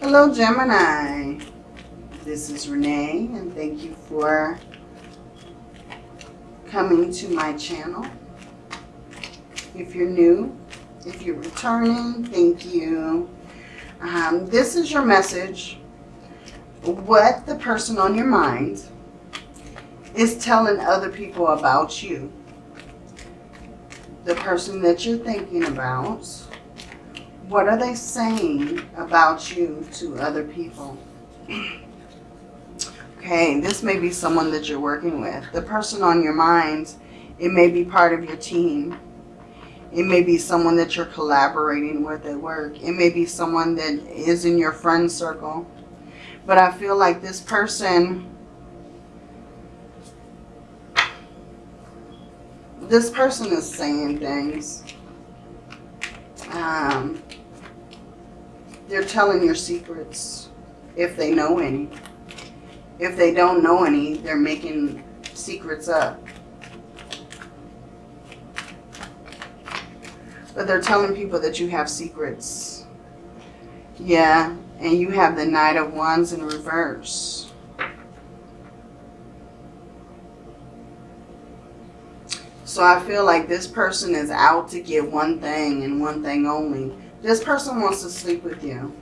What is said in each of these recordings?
Hello, Gemini. This is Renee, and thank you for coming to my channel. If you're new, if you're returning, thank you. Um, this is your message. What the person on your mind is telling other people about you. The person that you're thinking about what are they saying about you to other people? okay, this may be someone that you're working with. The person on your mind, it may be part of your team. It may be someone that you're collaborating with at work. It may be someone that is in your friend circle. But I feel like this person, this person is saying things. Um, they're telling your secrets if they know any. If they don't know any, they're making secrets up. But they're telling people that you have secrets. Yeah, and you have the Knight of Wands in reverse. So I feel like this person is out to get one thing and one thing only. This person wants to sleep with you.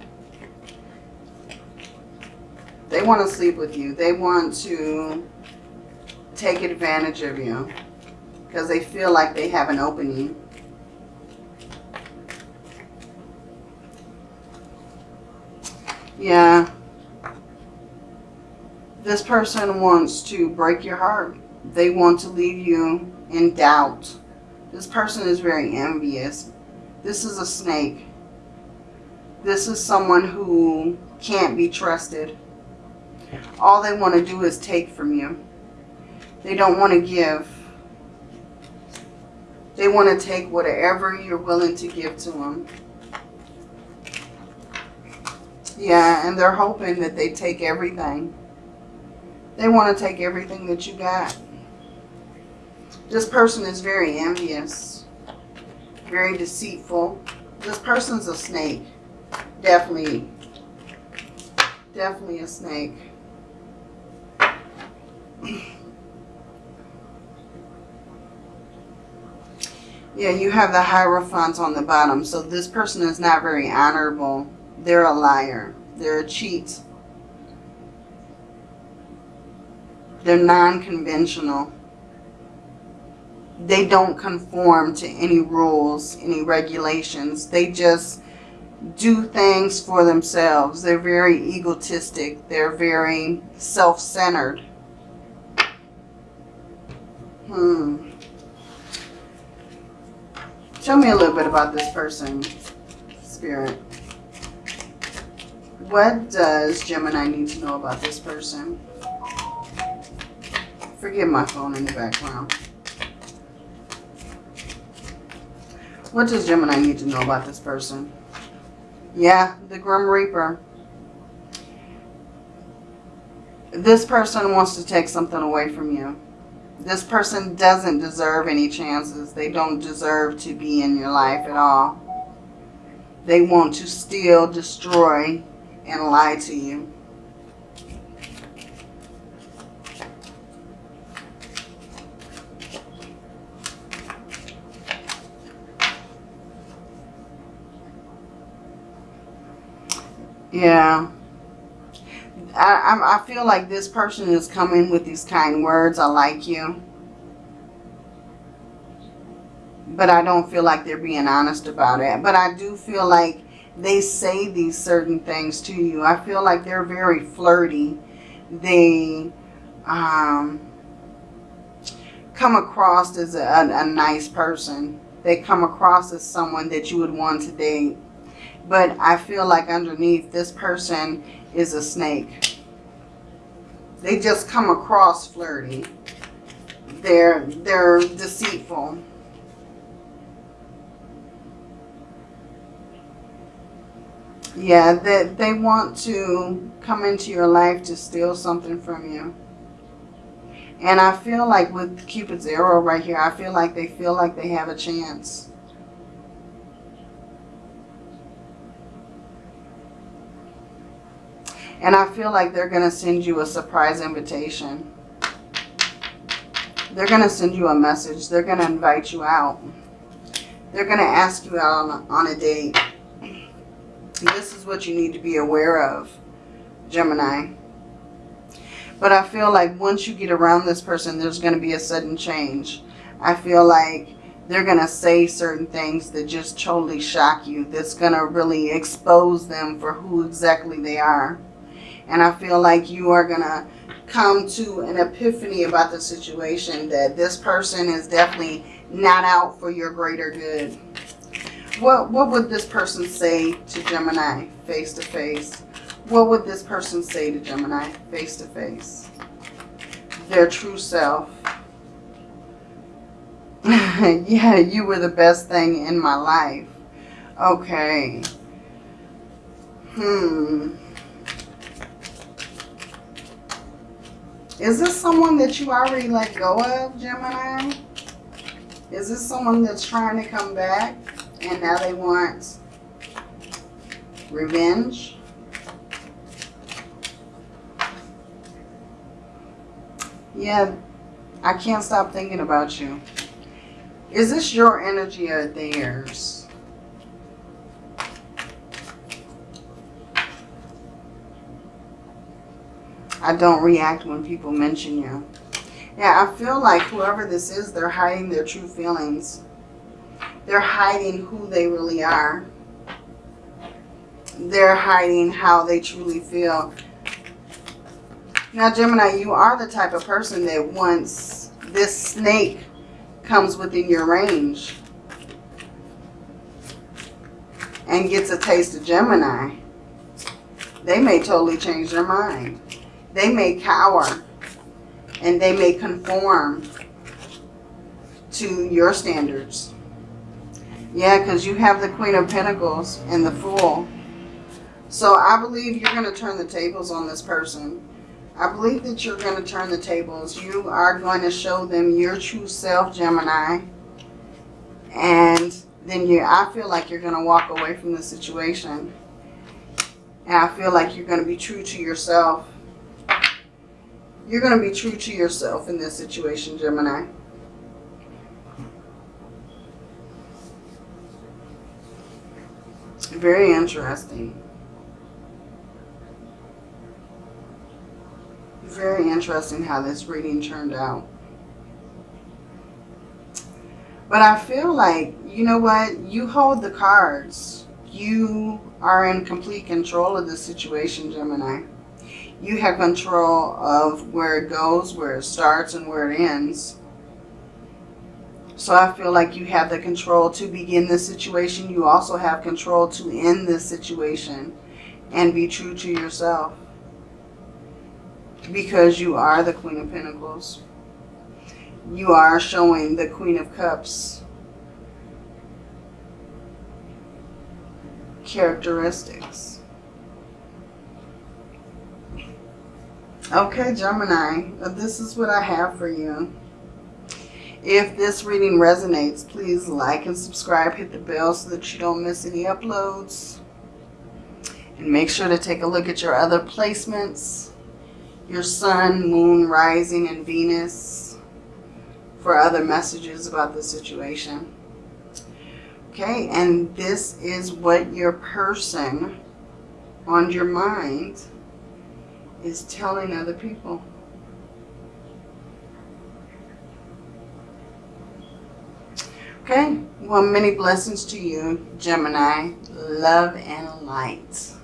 They want to sleep with you. They want to take advantage of you because they feel like they have an opening. Yeah. This person wants to break your heart. They want to leave you in doubt. This person is very envious. This is a snake. This is someone who can't be trusted. All they want to do is take from you. They don't want to give. They want to take whatever you're willing to give to them. Yeah, and they're hoping that they take everything. They want to take everything that you got. This person is very envious, very deceitful. This person's a snake. Definitely, definitely a snake. Yeah, you have the Hierophant on the bottom. So this person is not very honorable. They're a liar. They're a cheat. They're non-conventional. They don't conform to any rules, any regulations. They just do things for themselves. They're very egotistic. They're very self-centered. Hmm. Tell me a little bit about this person, Spirit. What does Gemini need to know about this person? Forgive my phone in the background. What does Gemini need to know about this person? Yeah, the Grim Reaper. This person wants to take something away from you. This person doesn't deserve any chances. They don't deserve to be in your life at all. They want to steal, destroy, and lie to you. Yeah. I, I feel like this person is coming with these kind words. I like you. But I don't feel like they're being honest about it. But I do feel like they say these certain things to you. I feel like they're very flirty. They um, come across as a, a, a nice person. They come across as someone that you would want to date but I feel like underneath this person is a snake. They just come across flirty. They're, they're deceitful. Yeah, they, they want to come into your life to steal something from you. And I feel like with Cupid's arrow right here, I feel like they feel like they have a chance. And I feel like they're going to send you a surprise invitation. They're going to send you a message. They're going to invite you out. They're going to ask you out on a, on a date. This is what you need to be aware of, Gemini. But I feel like once you get around this person, there's going to be a sudden change. I feel like they're going to say certain things that just totally shock you. That's going to really expose them for who exactly they are. And I feel like you are going to come to an epiphany about the situation that this person is definitely not out for your greater good. What, what would this person say to Gemini face to face? What would this person say to Gemini face to face? Their true self. yeah, you were the best thing in my life. Okay. Hmm. Is this someone that you already let go of, Gemini? Is this someone that's trying to come back and now they want revenge? Yeah, I can't stop thinking about you. Is this your energy or theirs? I don't react when people mention you. Yeah, I feel like whoever this is, they're hiding their true feelings. They're hiding who they really are. They're hiding how they truly feel. Now, Gemini, you are the type of person that once this snake comes within your range and gets a taste of Gemini, they may totally change their mind. They may cower and they may conform to your standards. Yeah, because you have the Queen of Pentacles and the Fool. So I believe you're going to turn the tables on this person. I believe that you're going to turn the tables. You are going to show them your true self, Gemini. And then you, I feel like you're going to walk away from the situation. And I feel like you're going to be true to yourself. You're going to be true to yourself in this situation, Gemini. Very interesting. very interesting how this reading turned out. But I feel like, you know what? You hold the cards. You are in complete control of the situation, Gemini. You have control of where it goes, where it starts, and where it ends. So I feel like you have the control to begin this situation. You also have control to end this situation and be true to yourself because you are the Queen of Pentacles. You are showing the Queen of Cups characteristics. Okay, Gemini, uh, this is what I have for you. If this reading resonates, please like and subscribe. Hit the bell so that you don't miss any uploads. And make sure to take a look at your other placements your sun, moon, rising, and Venus for other messages about the situation. Okay, and this is what your person on your mind is telling other people. Okay, well, many blessings to you, Gemini. Love and light.